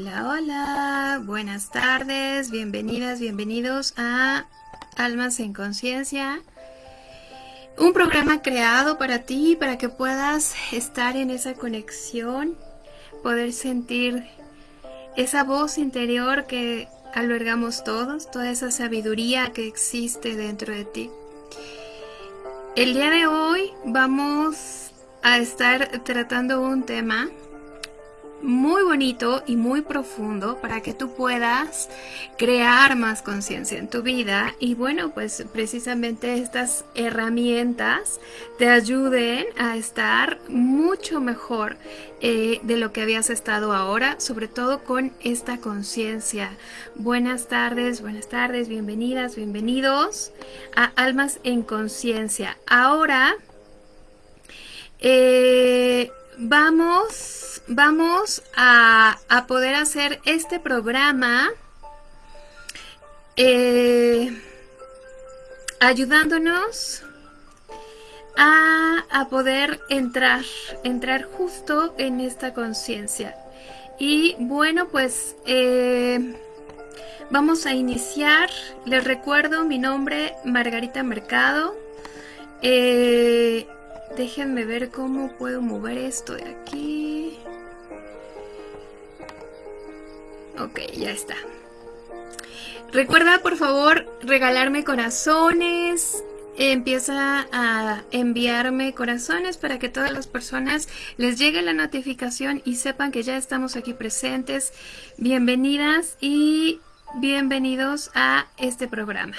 Hola, hola, buenas tardes, bienvenidas, bienvenidos a Almas en Conciencia. Un programa creado para ti, para que puedas estar en esa conexión, poder sentir esa voz interior que albergamos todos, toda esa sabiduría que existe dentro de ti. El día de hoy vamos a estar tratando un tema muy bonito y muy profundo para que tú puedas crear más conciencia en tu vida. Y bueno pues precisamente estas herramientas te ayuden a estar mucho mejor eh, de lo que habías estado ahora sobre todo con esta conciencia. Buenas tardes buenas tardes bienvenidas bienvenidos a almas en conciencia. Ahora eh, vamos vamos a, poder hacer este programa eh, ayudándonos a, poder entrar, entrar justo en esta conciencia. Y bueno, pues eh, vamos a iniciar. Les recuerdo mi nombre, Margarita Mercado. Eh, déjenme ver cómo puedo mover esto de aquí. Ok, ya está. Recuerda por favor regalarme corazones. Empieza a enviarme corazones para que todas las personas les llegue la notificación y sepan que ya estamos aquí presentes. Bienvenidas y bienvenidos a este programa.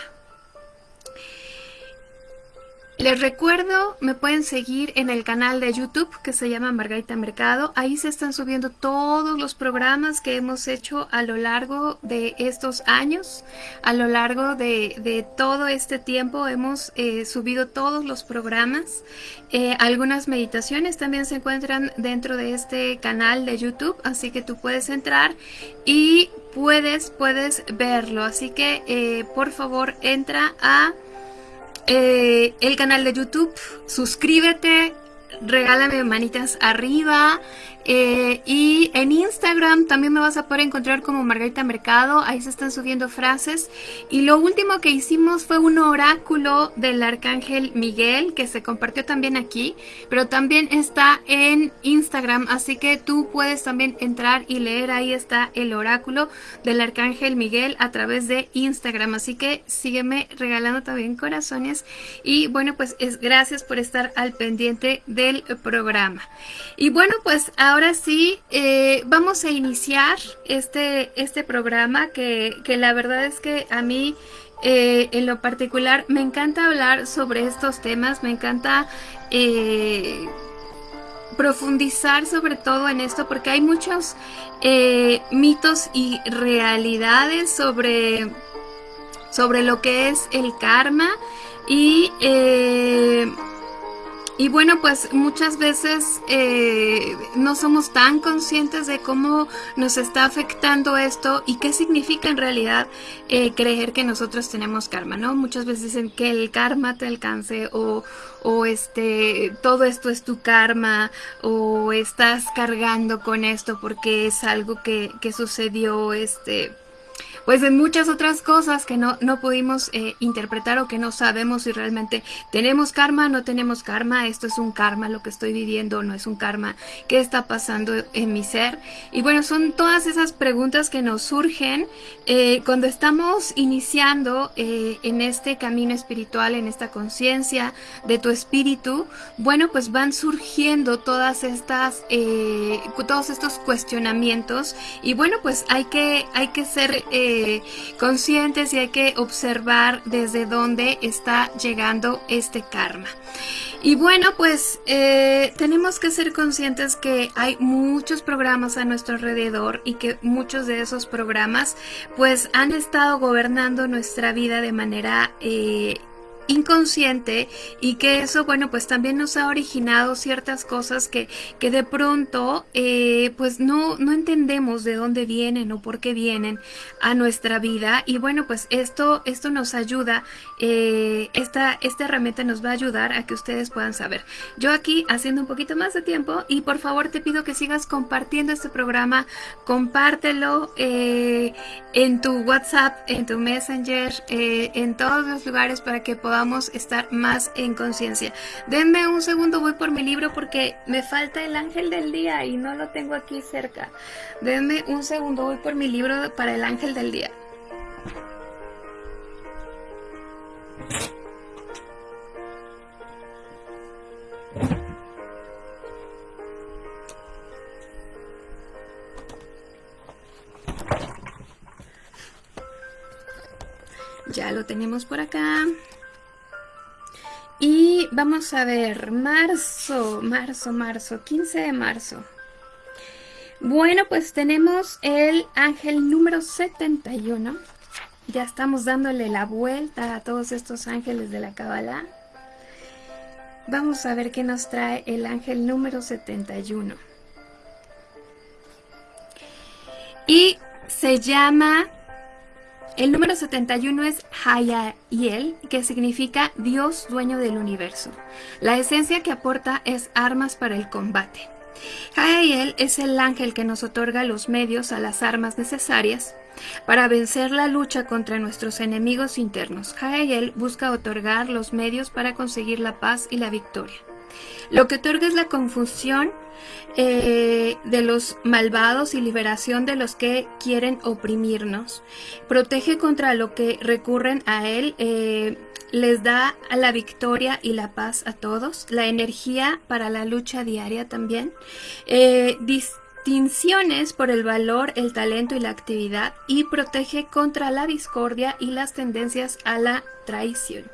Les recuerdo, me pueden seguir en el canal de YouTube que se llama Margarita Mercado. Ahí se están subiendo todos los programas que hemos hecho a lo largo de estos años. A lo largo de, todo este tiempo hemos eh, subido todos los programas. Eh, algunas meditaciones también se encuentran dentro de este canal de YouTube, así que tú puedes entrar y puedes, puedes verlo. Así que eh, por favor entra a eh, el canal de YouTube, suscríbete, regálame manitas arriba, eh, y en Instagram también me vas a poder encontrar como Margarita Mercado, ahí se están subiendo frases. Y lo último que hicimos fue un oráculo del Arcángel Miguel, que se compartió también aquí, pero también está en Instagram, así que tú puedes también entrar y leer, ahí está el oráculo del Arcángel Miguel a través de Instagram, así que sígueme regalando también corazones. Y bueno, pues es gracias por estar al pendiente del programa. Y bueno, pues ahora ahora sí, eh, vamos a iniciar este, este programa que, la verdad es que a mí eh, en lo particular me encanta hablar sobre estos temas, me encanta eh, profundizar sobre todo en esto porque hay muchos mitos y realidades sobre, sobre lo que es el karma y y bueno, pues muchas veces eh, no somos tan conscientes de cómo nos está afectando esto y qué significa en realidad eh, creer que nosotros tenemos karma, ¿no? Muchas veces dicen que el karma te alcance o, o este, todo esto es tu karma o estás cargando con esto porque es algo que, que sucedió, este pues en muchas otras cosas que no, no pudimos eh, interpretar o que no sabemos si realmente tenemos karma, no tenemos karma, esto es un karma, lo que estoy viviendo no es un karma, qué está pasando en mi ser. Y bueno, son todas esas preguntas que nos surgen eh, cuando estamos iniciando eh, en este camino espiritual, en esta conciencia de tu espíritu, bueno, pues van surgiendo todas estas, todos estos cuestionamientos y bueno, pues hay que, hay que ser conscientes y hay que observar desde dónde está llegando este karma. Y bueno, pues eh, tenemos que ser conscientes que hay muchos programas a nuestro alrededor y que muchos de esos programas pues han estado gobernando nuestra vida de manera eh, inconsciente y que eso, bueno, pues también nos ha originado ciertas cosas que, que de pronto, eh, pues no, no entendemos de dónde vienen o por qué vienen a nuestra vida. Y bueno, pues esto, esto nos ayuda, eh, esta, esta herramienta nos va a ayudar a que ustedes puedan saber. Yo aquí haciendo un poquito más de tiempo y por favor te pido que sigas compartiendo este programa, compártelo eh, en tu WhatsApp, en tu Messenger, en todos los lugares para que podamos a estar más en conciencia. Denme un segundo, voy por mi libro porque me falta el ángel del día y no lo tengo aquí cerca. Denme un segundo, voy por mi libro para el ángel del día. Ya lo tenemos por acá. Y vamos a ver, marzo, marzo, marzo, 15 de marzo. Bueno, pues tenemos el ángel número 71. Ya estamos dándole la vuelta a todos estos ángeles de la Kabbalah. Vamos a ver qué nos trae el ángel número 71. Y se llama el número 71 es Hayayel, que significa Dios dueño del universo. La esencia que aporta es armas para el combate. Hayayel es el ángel que nos otorga los medios a las armas necesarias para vencer la lucha contra nuestros enemigos internos. Hayayel busca otorgar los medios para conseguir la paz y la victoria. Lo que otorga es la confusión eh, de los malvados y liberación de los que quieren oprimirnos. Protege contra lo que recurren a él. Eh, les da la victoria y la paz a todos, la energía para la lucha diaria también, eh, distinciones por el valor, el talento y la actividad y protege contra la discordia y las tendencias a la traición.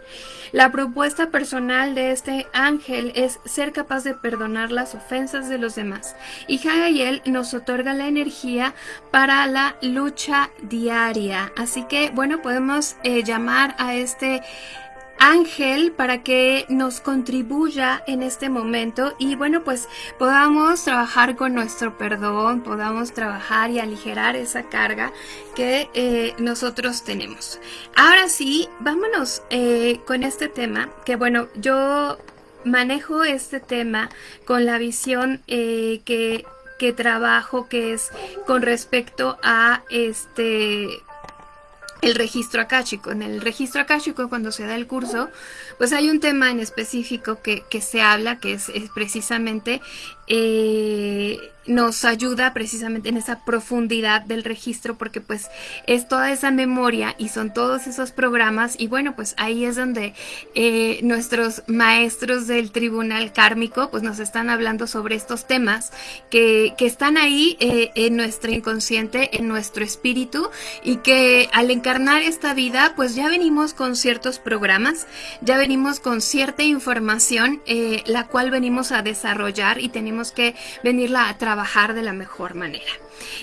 La propuesta personal de este ángel es ser capaz de perdonar las ofensas de los demás. Y Hagayel nos otorga la energía para la lucha diaria. Así que, bueno, podemos eh, llamar a este ángel para que nos contribuya en este momento y bueno pues podamos trabajar con nuestro perdón, podamos trabajar y aligerar esa carga que eh, nosotros tenemos. Ahora sí, vámonos eh, con este tema que bueno, yo manejo este tema con la visión eh, que, que trabajo que es con respecto a este el registro akáshico. En el registro akáshico, cuando se da el curso, pues hay un tema en específico que, se habla, que es, es precisamente eh, nos ayuda precisamente en esa profundidad del registro porque pues es toda esa memoria y son todos esos programas y bueno pues ahí es donde eh, nuestros maestros del tribunal kármico pues nos están hablando sobre estos temas que, están ahí eh, en nuestro inconsciente, en nuestro espíritu y que al encarnar esta vida pues ya venimos con ciertos programas, ya venimos con cierta información la cual venimos a desarrollar y tenemos que venirla a trabajar de la mejor manera.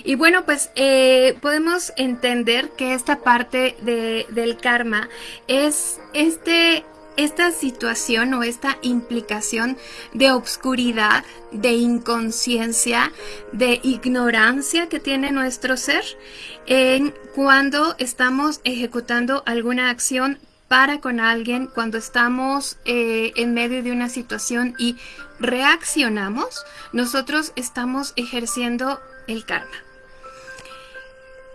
Y bueno, pues eh, podemos entender que esta parte del karma es este esta situación o esta implicación de obscuridad, de inconsciencia, de ignorancia que tiene nuestro ser en cuando estamos ejecutando alguna acción para con alguien, cuando estamos eh, en medio de una situación y reaccionamos, nosotros estamos ejerciendo el karma.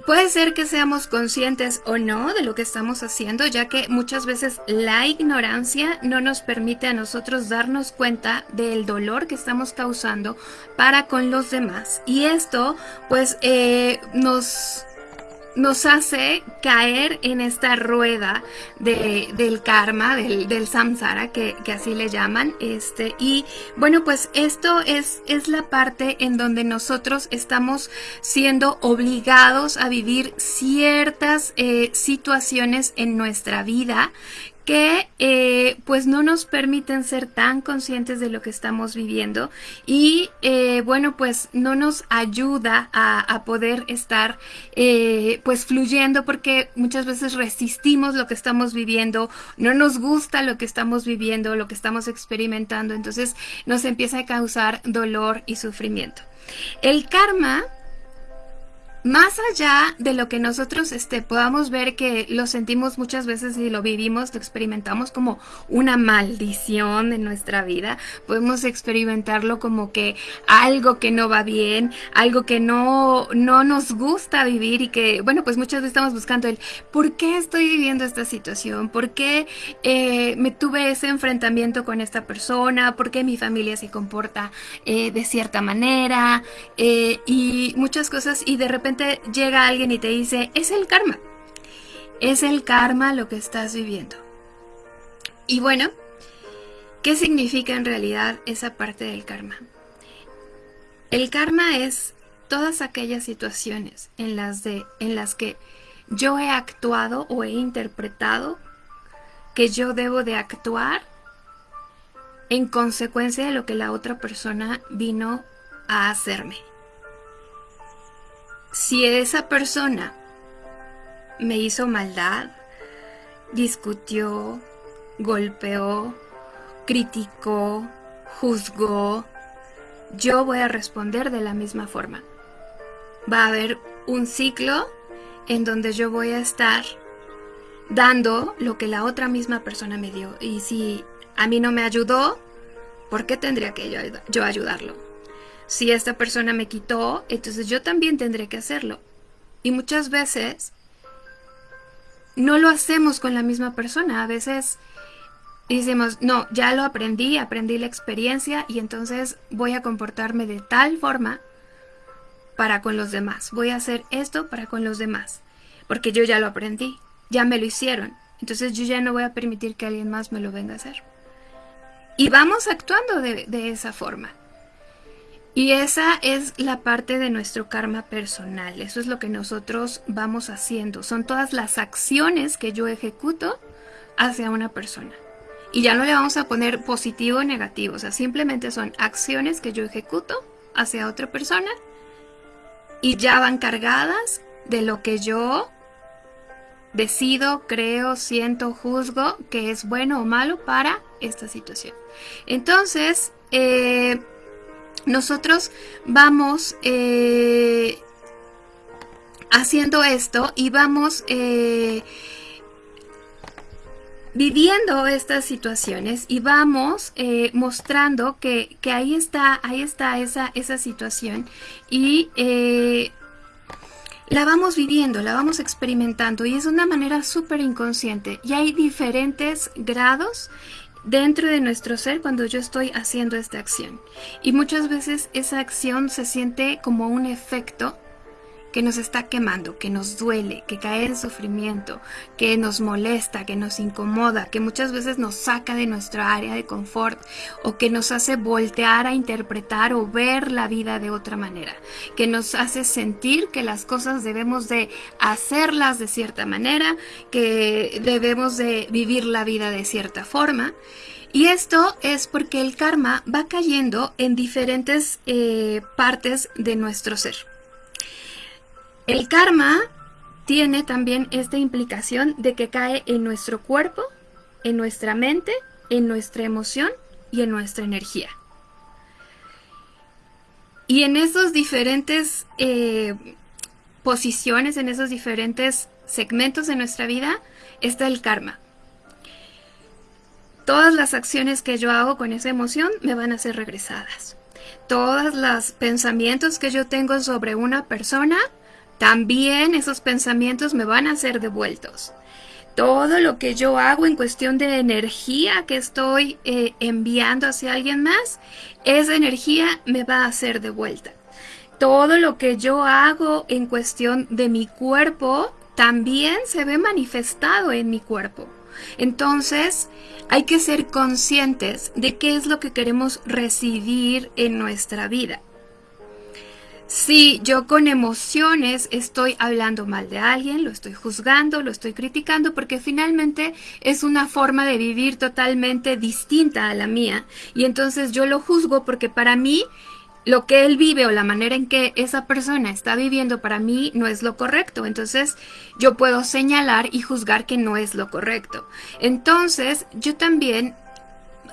Puede ser que seamos conscientes o no de lo que estamos haciendo, ya que muchas veces la ignorancia no nos permite a nosotros darnos cuenta del dolor que estamos causando para con los demás. Y esto pues eh, nos nos hace caer en esta rueda del karma, del, samsara, que, así le llaman. Este, y bueno, pues esto es, es la parte en donde nosotros estamos siendo obligados a vivir ciertas eh, situaciones en nuestra vida que eh, pues no nos permiten ser tan conscientes de lo que estamos viviendo y eh, bueno pues no nos ayuda a, poder estar eh, pues fluyendo porque muchas veces resistimos lo que estamos viviendo, no nos gusta lo que estamos viviendo, lo que estamos experimentando, entonces nos empieza a causar dolor y sufrimiento. El karma más allá de lo que nosotros este, podamos ver que lo sentimos muchas veces y lo vivimos, lo experimentamos como una maldición en nuestra vida, podemos experimentarlo como que algo que no va bien, algo que no, no nos gusta vivir y que, bueno, pues muchas veces estamos buscando el ¿por qué estoy viviendo esta situación? ¿Por qué eh, me tuve ese enfrentamiento con esta persona? ¿Por qué mi familia se comporta eh, de cierta manera? Eh, y muchas cosas y de repente llega alguien y te dice, es el karma. Es el karma lo que estás viviendo. Y bueno, ¿qué significa en realidad esa parte del karma? El karma es todas aquellas situaciones en las, de, en las que yo he actuado o he interpretado que yo debo de actuar en consecuencia de lo que la otra persona vino a hacerme si esa persona me hizo maldad, discutió, golpeó, criticó, juzgó, yo voy a responder de la misma forma. Va a haber un ciclo en donde yo voy a estar dando lo que la otra misma persona me dio. Y si a mí no me ayudó, ¿por qué tendría que yo, yo ayudarlo? Si esta persona me quitó, entonces yo también tendré que hacerlo. Y muchas veces no lo hacemos con la misma persona. A veces decimos, no, ya lo aprendí, aprendí la experiencia y entonces voy a comportarme de tal forma para con los demás. Voy a hacer esto para con los demás. Porque yo ya lo aprendí, ya me lo hicieron. Entonces yo ya no voy a permitir que alguien más me lo venga a hacer. Y vamos actuando de, de esa forma. Y esa es la parte de nuestro karma personal. Eso es lo que nosotros vamos haciendo. Son todas las acciones que yo ejecuto hacia una persona. Y ya no le vamos a poner positivo o negativo. O sea, simplemente son acciones que yo ejecuto hacia otra persona y ya van cargadas de lo que yo decido, creo, siento, juzgo que es bueno o malo para esta situación. Entonces, eh, nosotros vamos eh, haciendo esto y vamos eh, viviendo estas situaciones y vamos eh, mostrando que, ahí está, ahí está esa, esa situación y la vamos viviendo, la vamos experimentando y es una manera súper inconsciente y hay diferentes grados dentro de nuestro ser cuando yo estoy haciendo esta acción. Y muchas veces esa acción se siente como un efecto que nos está quemando, que nos duele, que cae en sufrimiento, que nos molesta, que nos incomoda, que muchas veces nos saca de nuestra área de confort o que nos hace voltear a interpretar o ver la vida de otra manera, que nos hace sentir que las cosas debemos de hacerlas de cierta manera, que debemos de vivir la vida de cierta forma. Y esto es porque el karma va cayendo en diferentes eh, partes de nuestro ser. El karma tiene también esta implicación de que cae en nuestro cuerpo, en nuestra mente, en nuestra emoción y en nuestra energía. Y en esos diferentes eh, posiciones, en esos diferentes segmentos de nuestra vida, está el karma. Todas las acciones que yo hago con esa emoción me van a ser regresadas. Todos los pensamientos que yo tengo sobre una persona también esos pensamientos me van a ser devueltos. Todo lo que yo hago en cuestión de energía que estoy eh, enviando hacia alguien más, esa energía me va a ser devuelta. Todo lo que yo hago en cuestión de mi cuerpo también se ve manifestado en mi cuerpo. Entonces, hay que ser conscientes de qué es lo que queremos recibir en nuestra vida. Si yo con emociones estoy hablando mal de alguien, lo estoy juzgando, lo estoy criticando, porque finalmente es una forma de vivir totalmente distinta a la mía. Y entonces yo lo juzgo porque para mí lo que él vive o la manera en que esa persona está viviendo para mí no es lo correcto. Entonces yo puedo señalar y juzgar que no es lo correcto. Entonces yo también,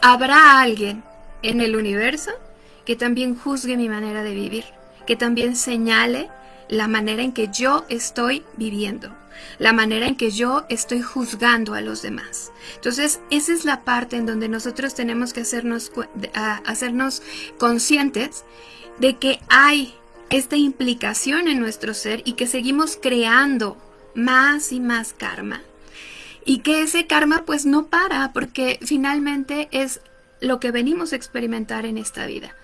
habrá alguien en el universo que también juzgue mi manera de vivir que también señale la manera en que yo estoy viviendo, la manera en que yo estoy juzgando a los demás. Entonces, esa es la parte en donde nosotros tenemos que hacernos, hacernos conscientes de que hay esta implicación en nuestro ser y que seguimos creando más y más karma. Y que ese karma pues no para porque finalmente es lo que venimos a experimentar en esta vida.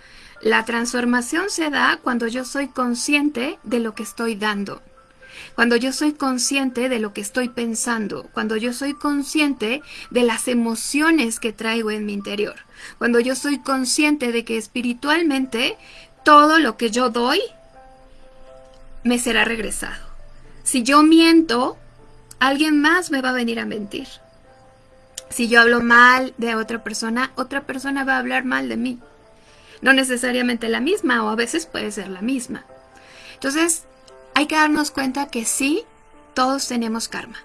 La transformación se da cuando yo soy consciente de lo que estoy dando, cuando yo soy consciente de lo que estoy pensando, cuando yo soy consciente de las emociones que traigo en mi interior, cuando yo soy consciente de que espiritualmente todo lo que yo doy me será regresado. Si yo miento, alguien más me va a venir a mentir. Si yo hablo mal de otra persona, otra persona va a hablar mal de mí no necesariamente la misma o a veces puede ser la misma. Entonces, hay que darnos cuenta que sí, todos tenemos karma.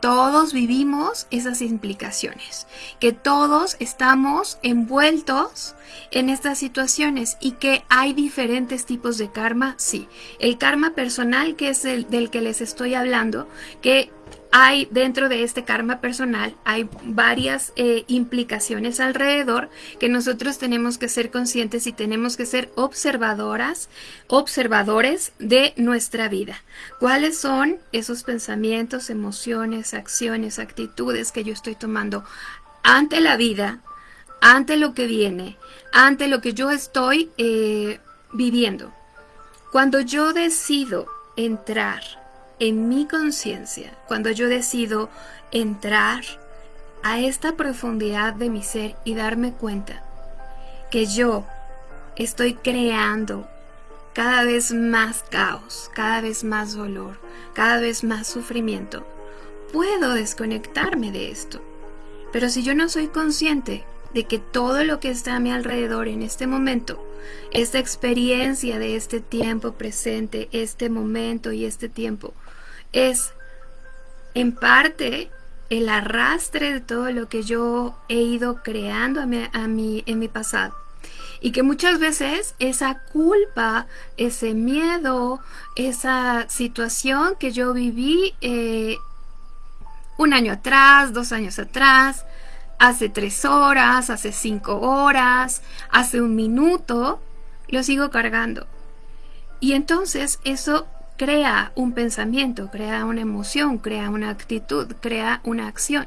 Todos vivimos esas implicaciones, que todos estamos envueltos en estas situaciones y que hay diferentes tipos de karma, sí. El karma personal, que es el del que les estoy hablando, que hay dentro de este karma personal, hay varias eh, implicaciones alrededor que nosotros tenemos que ser conscientes y tenemos que ser observadoras, observadores de nuestra vida. ¿Cuáles son esos pensamientos, emociones, acciones, actitudes que yo estoy tomando ante la vida, ante lo que viene, ante lo que yo estoy eh, viviendo? Cuando yo decido entrar en mi conciencia, cuando yo decido entrar a esta profundidad de mi ser y darme cuenta que yo estoy creando cada vez más caos, cada vez más dolor, cada vez más sufrimiento, puedo desconectarme de esto. Pero si yo no soy consciente de que todo lo que está a mi alrededor en este momento, esta experiencia de este tiempo presente, este momento y este tiempo, es en parte el arrastre de todo lo que yo he ido creando a mi, en mi pasado. Y que muchas veces esa culpa, ese miedo, esa situación que yo viví eh, un año atrás, dos años atrás, hace tres horas, hace cinco horas, hace un minuto, lo sigo cargando. Y entonces eso crea un pensamiento, crea una emoción, crea una actitud, crea una acción.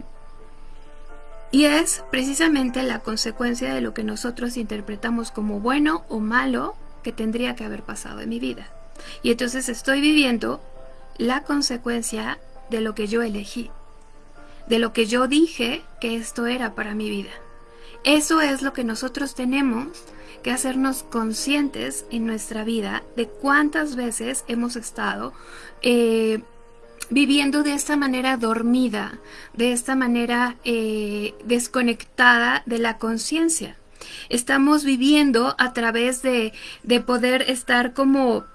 Y es precisamente la consecuencia de lo que nosotros interpretamos como bueno o malo que tendría que haber pasado en mi vida. Y entonces estoy viviendo la consecuencia de lo que yo elegí, de lo que yo dije que esto era para mi vida. Eso es lo que nosotros tenemos que hacernos conscientes en nuestra vida de cuántas veces hemos estado eh, viviendo de esta manera dormida, de esta manera eh, desconectada de la conciencia. Estamos viviendo a través de, de poder estar como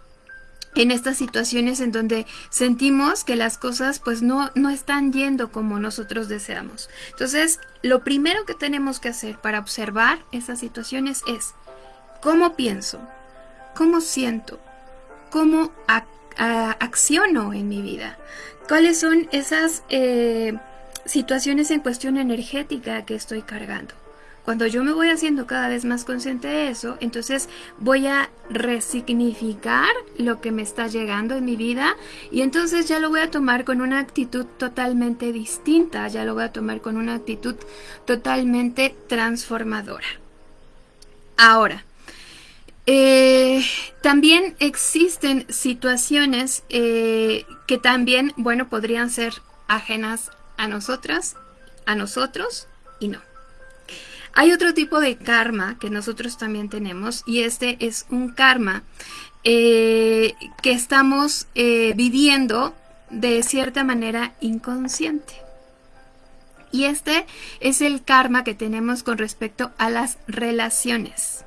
en estas situaciones en donde sentimos que las cosas pues no, no están yendo como nosotros deseamos. Entonces, lo primero que tenemos que hacer para observar esas situaciones es cómo pienso, cómo siento, cómo acciono en mi vida, cuáles son esas eh, situaciones en cuestión energética que estoy cargando. Cuando yo me voy haciendo cada vez más consciente de eso, entonces voy a resignificar lo que me está llegando en mi vida y entonces ya lo voy a tomar con una actitud totalmente distinta, ya lo voy a tomar con una actitud totalmente transformadora. Ahora, eh, también existen situaciones eh, que también, bueno, podrían ser ajenas a nosotras, a nosotros y no. Hay otro tipo de karma que nosotros también tenemos y este es un karma eh, que estamos viviendo de cierta manera inconsciente. Y este es el karma que tenemos con respecto a las relaciones.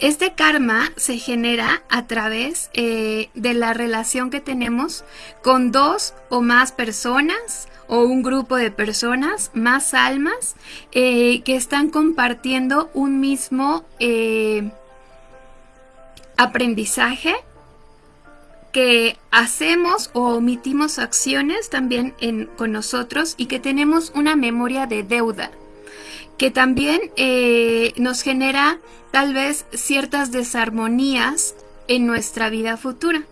Este karma se genera a través eh, de la relación que tenemos con dos o más personas o un grupo de personas, más almas, eh, que están compartiendo un mismo eh, aprendizaje que hacemos o omitimos acciones también con nosotros y que tenemos una memoria de deuda que también eh, nos genera tal vez ciertas desarmonías en nuestra vida futura.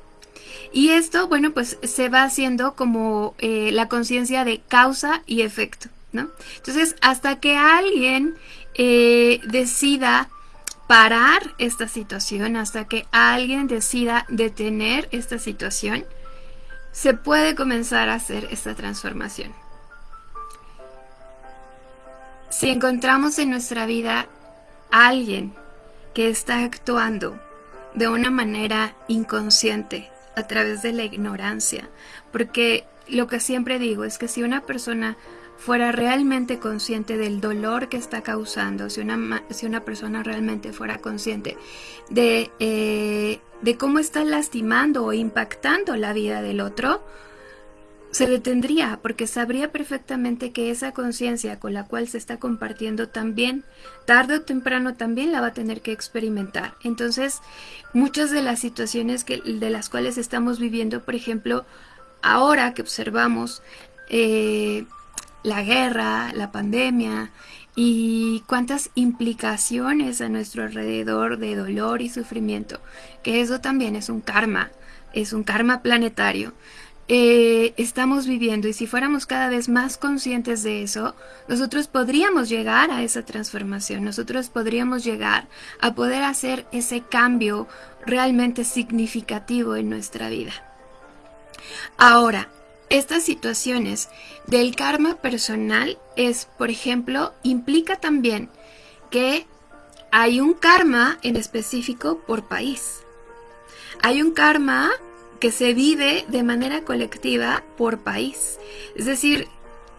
Y esto, bueno, pues se va haciendo como eh, la conciencia de causa y efecto, ¿no? Entonces, hasta que alguien eh, decida parar esta situación, hasta que alguien decida detener esta situación, se puede comenzar a hacer esta transformación. Si encontramos en nuestra vida a alguien que está actuando de una manera inconsciente a través de la ignorancia, porque lo que siempre digo es que si una persona fuera realmente consciente del dolor que está causando, si una, si una persona realmente fuera consciente de, eh, de cómo está lastimando o impactando la vida del otro, se detendría porque sabría perfectamente que esa conciencia con la cual se está compartiendo también, tarde o temprano también la va a tener que experimentar. Entonces, muchas de las situaciones que, de las cuales estamos viviendo, por ejemplo, ahora que observamos eh, la guerra, la pandemia y cuántas implicaciones a nuestro alrededor de dolor y sufrimiento, que eso también es un karma, es un karma planetario. Eh, estamos viviendo y si fuéramos cada vez más conscientes de eso, nosotros podríamos llegar a esa transformación, nosotros podríamos llegar a poder hacer ese cambio realmente significativo en nuestra vida. Ahora, estas situaciones del karma personal es, por ejemplo, implica también que hay un karma en específico por país. Hay un karma que se vive de manera colectiva por país. Es decir,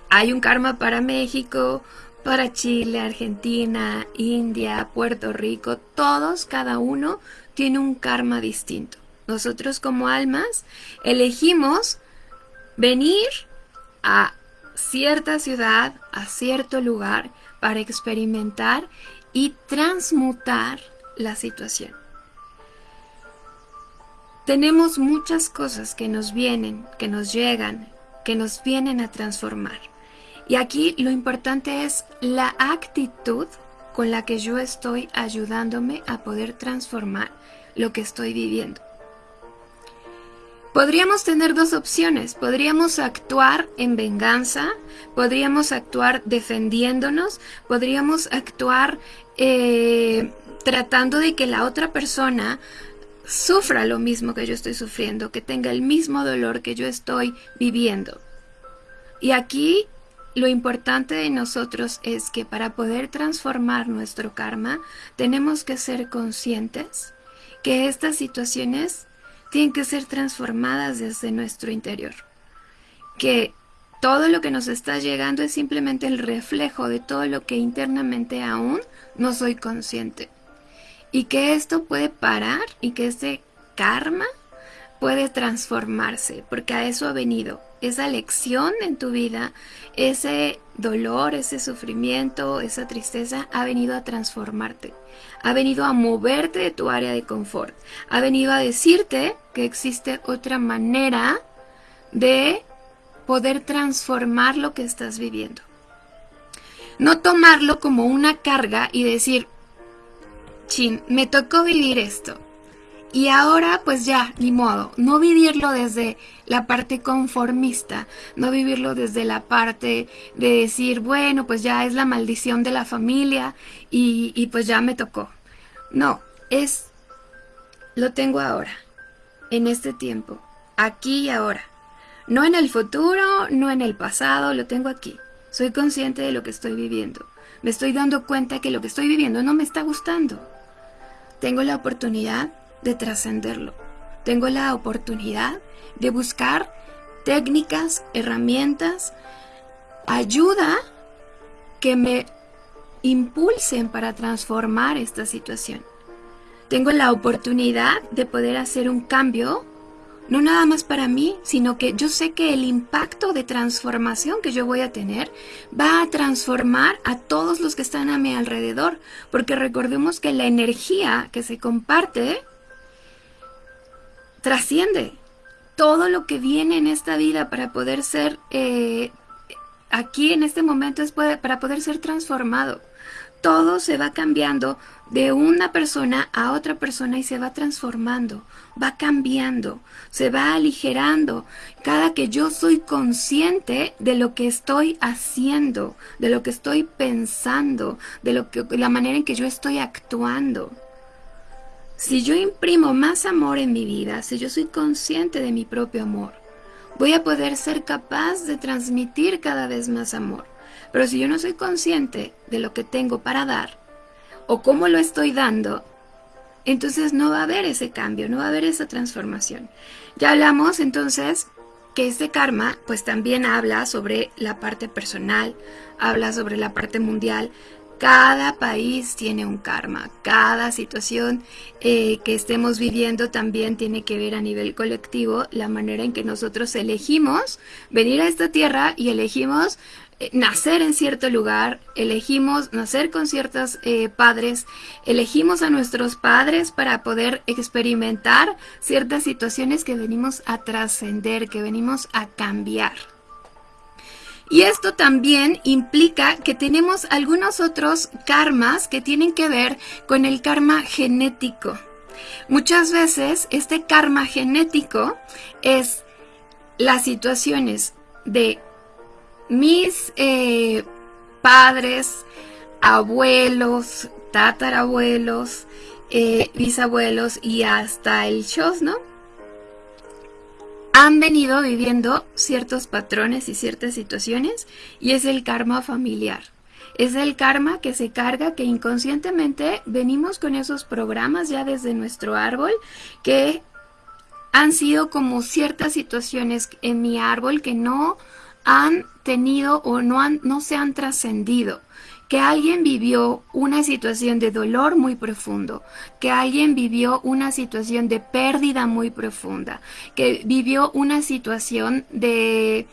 hay un karma para México, para Chile, Argentina, India, Puerto Rico, todos, cada uno tiene un karma distinto. Nosotros como almas elegimos venir a cierta ciudad, a cierto lugar, para experimentar y transmutar la situación. Tenemos muchas cosas que nos vienen, que nos llegan, que nos vienen a transformar. Y aquí lo importante es la actitud con la que yo estoy ayudándome a poder transformar lo que estoy viviendo. Podríamos tener dos opciones. Podríamos actuar en venganza, podríamos actuar defendiéndonos, podríamos actuar eh, tratando de que la otra persona sufra lo mismo que yo estoy sufriendo, que tenga el mismo dolor que yo estoy viviendo. Y aquí lo importante de nosotros es que para poder transformar nuestro karma tenemos que ser conscientes que estas situaciones tienen que ser transformadas desde nuestro interior. Que todo lo que nos está llegando es simplemente el reflejo de todo lo que internamente aún no soy consciente. Y que esto puede parar y que este karma puede transformarse, porque a eso ha venido. Esa lección en tu vida, ese dolor, ese sufrimiento, esa tristeza ha venido a transformarte ha venido a moverte de tu área de confort, ha venido a decirte que existe otra manera de poder transformar lo que estás viviendo. No tomarlo como una carga y decir, chin, me tocó vivir esto. Y ahora pues ya, ni modo, no vivirlo desde la parte conformista, no vivirlo desde la parte de decir, bueno, pues ya es la maldición de la familia y, y pues ya me tocó. No, es, lo tengo ahora, en este tiempo, aquí y ahora. No en el futuro, no en el pasado, lo tengo aquí. Soy consciente de lo que estoy viviendo. Me estoy dando cuenta que lo que estoy viviendo no me está gustando. Tengo la oportunidad de trascenderlo. Tengo la oportunidad de buscar técnicas, herramientas, ayuda que me impulsen para transformar esta situación. Tengo la oportunidad de poder hacer un cambio, no nada más para mí, sino que yo sé que el impacto de transformación que yo voy a tener va a transformar a todos los que están a mi alrededor, porque recordemos que la energía que se comparte trasciende todo lo que viene en esta vida para poder ser eh, aquí en este momento es para poder ser transformado todo se va cambiando de una persona a otra persona y se va transformando, va cambiando, se va aligerando. Cada que yo soy consciente de lo que estoy haciendo, de lo que estoy pensando, de lo que, la manera en que yo estoy actuando. Si yo imprimo más amor en mi vida, si yo soy consciente de mi propio amor, voy a poder ser capaz de transmitir cada vez más amor. Pero si yo no soy consciente de lo que tengo para dar o cómo lo estoy dando, entonces no va a haber ese cambio, no va a haber esa transformación. Ya hablamos entonces que este karma pues también habla sobre la parte personal, habla sobre la parte mundial. Cada país tiene un karma, cada situación eh, que estemos viviendo también tiene que ver a nivel colectivo la manera en que nosotros elegimos venir a esta tierra y elegimos nacer en cierto lugar, elegimos nacer con ciertos eh, padres, elegimos a nuestros padres para poder experimentar ciertas situaciones que venimos a trascender, que venimos a cambiar. Y esto también implica que tenemos algunos otros karmas que tienen que ver con el karma genético. Muchas veces este karma genético es las situaciones de mis eh, padres, abuelos, tatarabuelos, eh, bisabuelos y hasta el Shos, ¿no? Han venido viviendo ciertos patrones y ciertas situaciones y es el karma familiar. Es el karma que se carga, que inconscientemente venimos con esos programas ya desde nuestro árbol que han sido como ciertas situaciones en mi árbol que no han tenido o no, han, no se han trascendido. Que alguien vivió una situación de dolor muy profundo, que alguien vivió una situación de pérdida muy profunda, que vivió una situación de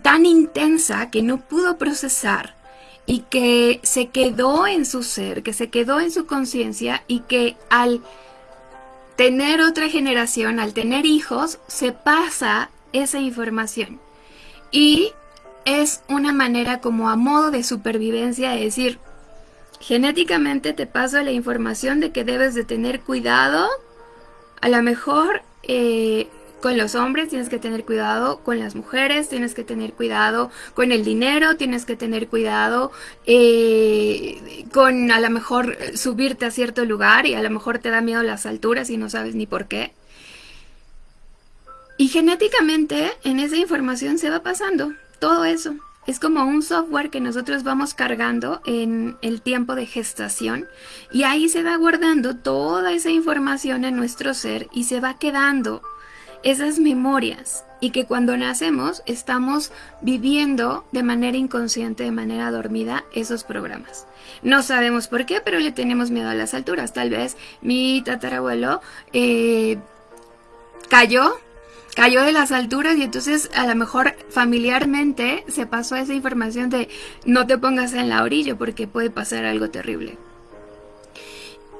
tan intensa que no pudo procesar y que se quedó en su ser, que se quedó en su conciencia y que al tener otra generación, al tener hijos, se pasa esa información. Y es una manera como a modo de supervivencia de decir, genéticamente te paso la información de que debes de tener cuidado, a lo mejor eh, con los hombres tienes que tener cuidado, con las mujeres tienes que tener cuidado, con el dinero tienes que tener cuidado, eh, con a lo mejor subirte a cierto lugar y a lo mejor te da miedo las alturas y no sabes ni por qué. Y genéticamente en esa información se va pasando todo eso. Es como un software que nosotros vamos cargando en el tiempo de gestación y ahí se va guardando toda esa información en nuestro ser y se va quedando esas memorias y que cuando nacemos estamos viviendo de manera inconsciente, de manera dormida, esos programas. No sabemos por qué, pero le tenemos miedo a las alturas. Tal vez mi tatarabuelo eh, cayó cayó de las alturas y entonces a lo mejor familiarmente se pasó esa información de no te pongas en la orilla porque puede pasar algo terrible.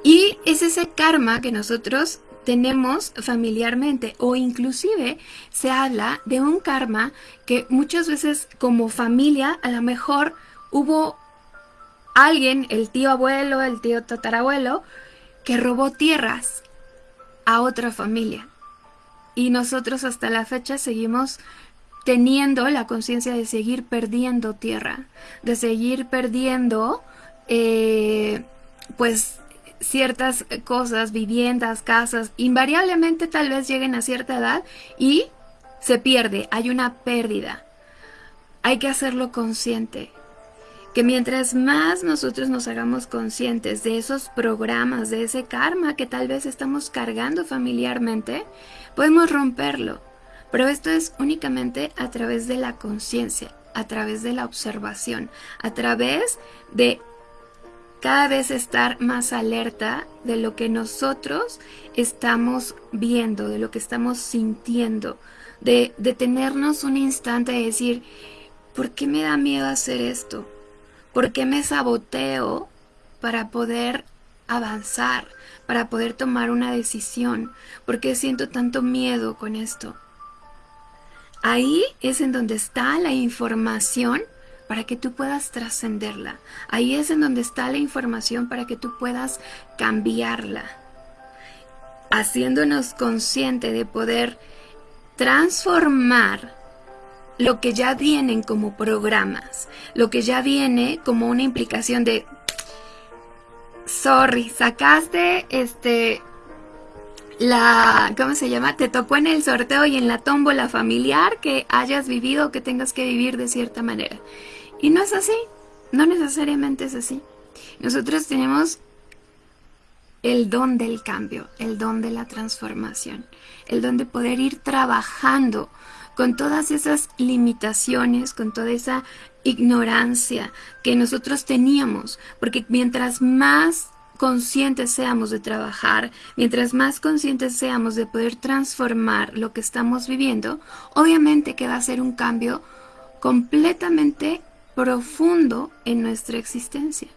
Y es ese karma que nosotros tenemos familiarmente o inclusive se habla de un karma que muchas veces como familia a lo mejor hubo alguien, el tío abuelo, el tío tatarabuelo, que robó tierras a otra familia y nosotros hasta la fecha seguimos teniendo la conciencia de seguir perdiendo tierra, de seguir perdiendo eh, pues ciertas cosas, viviendas, casas, invariablemente tal vez lleguen a cierta edad y se pierde, hay una pérdida. Hay que hacerlo consciente. que mientras más nosotros nos hagamos conscientes de esos programas, de ese karma que tal vez estamos cargando familiarmente, podemos romperlo. Pero esto es únicamente a través de la conciencia, a través de la observación, a través de cada vez estar más alerta de lo que nosotros estamos viendo, de lo que estamos sintiendo, de detenernos un instante y decir, ¿por qué me da miedo hacer esto? ¿Por qué me saboteo para poder avanzar, para poder tomar una decisión? ¿Por qué siento tanto miedo con esto? Ahí es en donde está la información para que tú puedas trascenderla. Ahí es en donde está la información para que tú puedas cambiarla. Haciéndonos consciente de poder transformar lo que ya vienen como programas, lo que ya viene como una implicación de, sorry, sacaste este, la, ¿cómo se llama? Te tocó en el sorteo y en la tómbola familiar que hayas vivido o que tengas que vivir de cierta manera. Y no es así, no necesariamente es así. Nosotros tenemos el don del cambio, el don de la transformación, el don de poder ir trabajando con todas esas limitaciones, con toda esa ignorancia que nosotros teníamos, porque mientras más conscientes seamos de trabajar, mientras más conscientes seamos de poder transformar lo que estamos viviendo, obviamente que va a ser un cambio completamente profundo en nuestra existencia.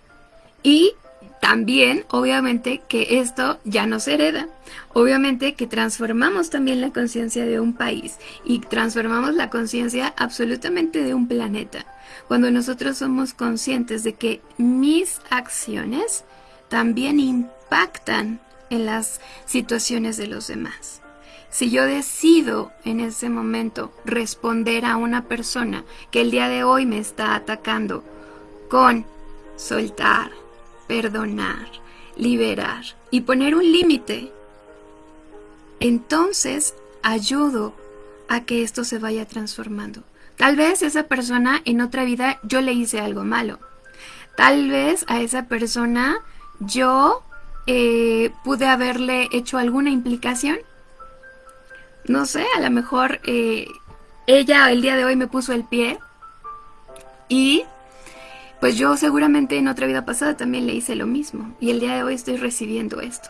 Y también, obviamente, que esto ya no se hereda. Obviamente que transformamos también la conciencia de un país y transformamos la conciencia absolutamente de un planeta. Cuando nosotros somos conscientes de que mis acciones también impactan en las situaciones de los demás. Si yo decido en ese momento responder a una persona que el día de hoy me está atacando con soltar, perdonar, liberar y poner un límite, entonces ayudo a que esto se vaya transformando. Tal vez esa persona en otra vida yo le hice algo malo. Tal vez a esa persona yo eh, pude haberle hecho alguna implicación. No sé, a lo mejor eh, ella el día de hoy me puso el pie y pues yo seguramente en otra vida pasada también le hice lo mismo y el día de hoy estoy recibiendo esto.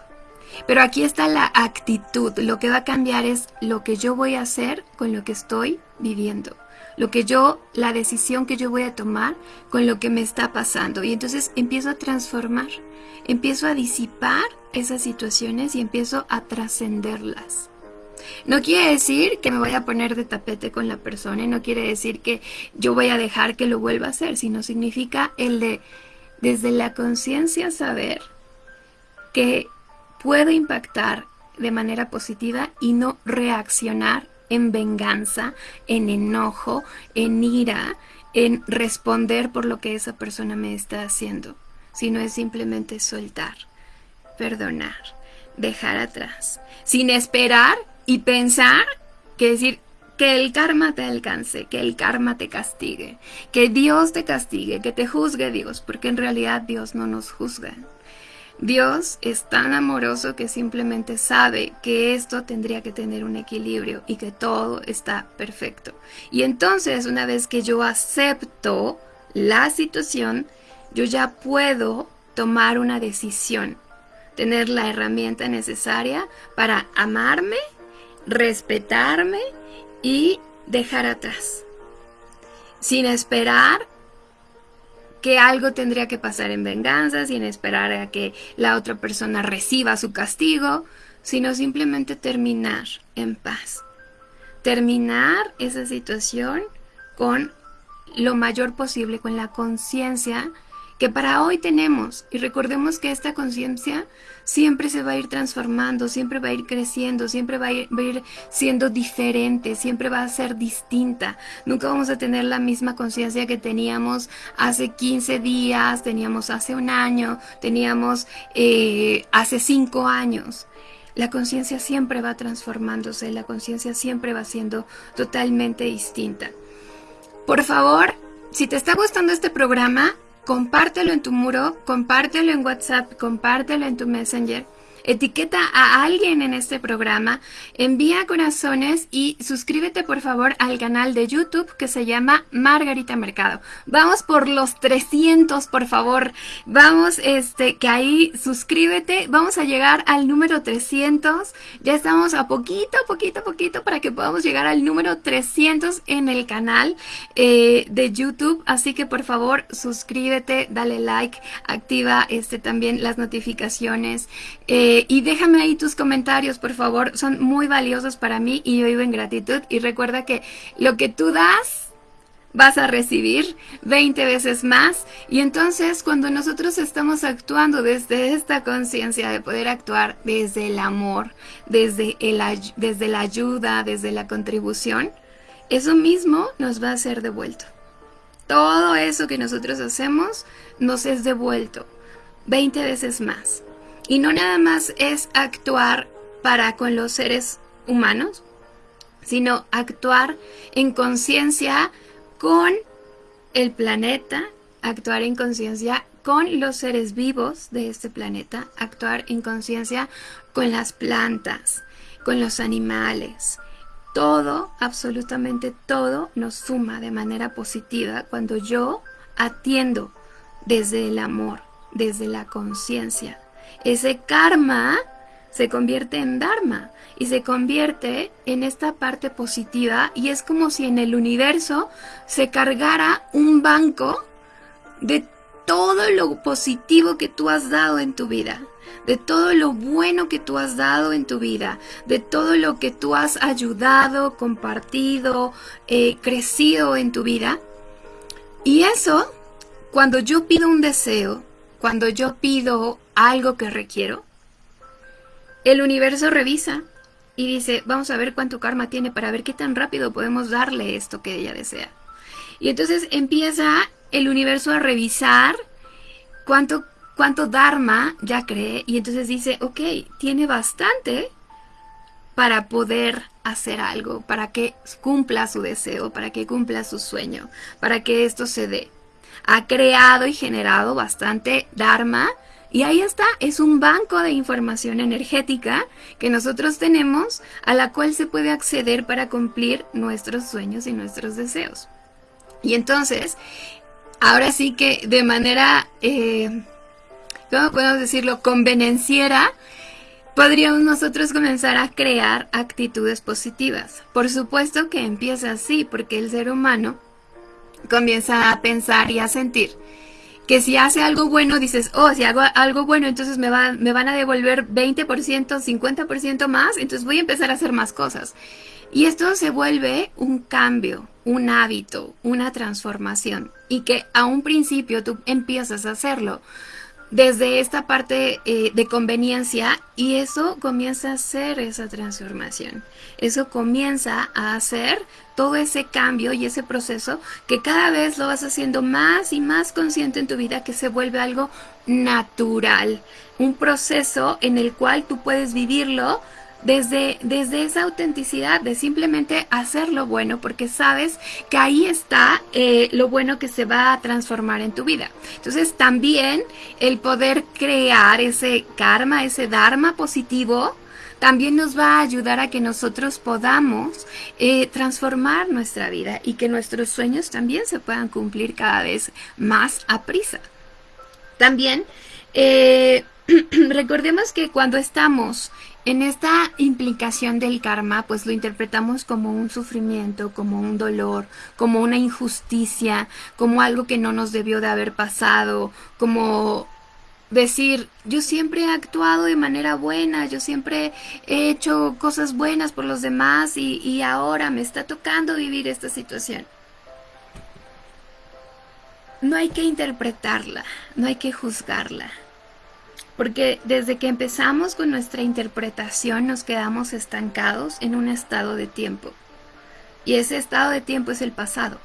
Pero aquí está la actitud, lo que va a cambiar es lo que yo voy a hacer con lo que estoy viviendo, lo que yo, la decisión que yo voy a tomar con lo que me está pasando y entonces empiezo a transformar, empiezo a disipar esas situaciones y empiezo a trascenderlas. No quiere decir que me voy a poner de tapete con la persona y no quiere decir que yo voy a dejar que lo vuelva a hacer, sino significa el de desde la conciencia saber que puedo impactar de manera positiva y no reaccionar en venganza, en enojo, en ira, en responder por lo que esa persona me está haciendo, sino es simplemente soltar, perdonar, dejar atrás, sin esperar y pensar que decir que el karma te alcance, que el karma te castigue, que Dios te castigue, que te juzgue Dios, porque en realidad Dios no nos juzga. Dios es tan amoroso que simplemente sabe que esto tendría que tener un equilibrio y que todo está perfecto. Y entonces una vez que yo acepto la situación, yo ya puedo tomar una decisión, tener la herramienta necesaria para amarme respetarme y dejar atrás. Sin esperar que algo tendría que pasar en venganza, sin esperar a que la otra persona reciba su castigo, sino simplemente terminar en paz. Terminar esa situación con lo mayor posible, con la conciencia que para hoy tenemos. Y recordemos que esta conciencia siempre se va a ir transformando, siempre va a ir creciendo, siempre va a, ir, siendo diferente, siempre va a ser distinta. Nunca vamos a tener la misma conciencia que teníamos hace 15 días, teníamos hace un año, teníamos eh, hace 5 años. La conciencia siempre va transformándose, la conciencia siempre va siendo totalmente distinta. Por favor, si te está gustando este programa, compártelo en tu muro, compártelo en WhatsApp, compártelo en tu Messenger etiqueta a alguien en este programa, envía corazones y suscríbete por favor al canal de YouTube que se llama Margarita Mercado. Vamos por los 300, por favor. Vamos, este, que ahí suscríbete. Vamos a llegar al número 300. Ya estamos a poquito, poquito, poquito para que podamos llegar al número 300 en el canal eh, de YouTube. Así que por favor suscríbete, dale like, activa este también las notificaciones. Eh, eh, y déjame ahí tus comentarios, por favor. Son muy valiosos para mí y yo vivo en gratitud. Y recuerda que lo que tú das, vas a recibir 20 veces más. Y entonces cuando nosotros estamos actuando desde esta conciencia de poder actuar desde el amor, desde, el, desde la ayuda, desde la contribución, eso mismo nos va a ser devuelto. Todo eso que nosotros hacemos nos es devuelto 20 veces más. Y no nada más es actuar para con los seres humanos, sino actuar en conciencia con el planeta, actuar en conciencia con los seres vivos de este planeta, actuar en conciencia con las plantas, con los animales. Todo, absolutamente todo, nos suma de manera positiva cuando yo atiendo desde el amor, desde la conciencia, ese karma se convierte en dharma y se convierte en esta parte positiva y es como si en el universo se cargara un banco de todo lo positivo que tú has dado en tu vida, de todo lo bueno que tú has dado en tu vida, de todo lo que tú has ayudado, compartido, eh, crecido en tu vida. Y eso, cuando yo pido un deseo, cuando yo pido algo que requiero, el universo revisa y dice, vamos a ver cuánto karma tiene para ver qué tan rápido podemos darle esto que ella desea. Y entonces empieza el universo a revisar cuánto, cuánto dharma ya cree y entonces dice, ok, tiene bastante para poder hacer algo, para que cumpla su deseo, para que cumpla su sueño, para que esto se dé. Ha creado y generado bastante dharma y ahí está, es un banco de información energética que nosotros tenemos a la cual se puede acceder para cumplir nuestros sueños y nuestros deseos. Y entonces, ahora sí que de manera, eh, ¿cómo podemos decirlo?, convenenciera, podríamos nosotros comenzar a crear actitudes positivas. Por supuesto que empieza así, porque el ser humano comienza a pensar y a sentir que si hace algo bueno, dices, oh, si hago algo bueno, entonces me, va, me van a devolver 20%, 50% más, entonces voy a empezar a hacer más cosas. Y esto se vuelve un cambio, un hábito, una transformación. Y que a un principio tú empiezas a hacerlo desde esta parte eh, de conveniencia y eso comienza a hacer esa transformación. Eso comienza a hacer todo ese cambio y ese proceso que cada vez lo vas haciendo más y más consciente en tu vida que se vuelve algo natural. Un proceso en el cual tú puedes vivirlo desde, desde esa autenticidad de simplemente hacer lo bueno porque sabes que ahí está eh, lo bueno que se va a transformar en tu vida. Entonces también el poder crear ese karma, ese dharma positivo, también nos va a ayudar a que nosotros podamos eh, transformar nuestra vida y que nuestros sueños también se puedan cumplir cada vez más a prisa. También eh, recordemos que cuando estamos en esta implicación del karma, pues lo interpretamos como un sufrimiento, como un dolor, como una injusticia, como algo que no nos debió de haber pasado, como decir, yo siempre he actuado de manera buena, yo siempre he hecho cosas buenas por los demás y, y ahora me está tocando vivir esta situación. No hay que interpretarla, no hay que juzgarla porque desde que empezamos con nuestra interpretación nos quedamos estancados en un estado de tiempo. Y ese estado de tiempo es el pasado.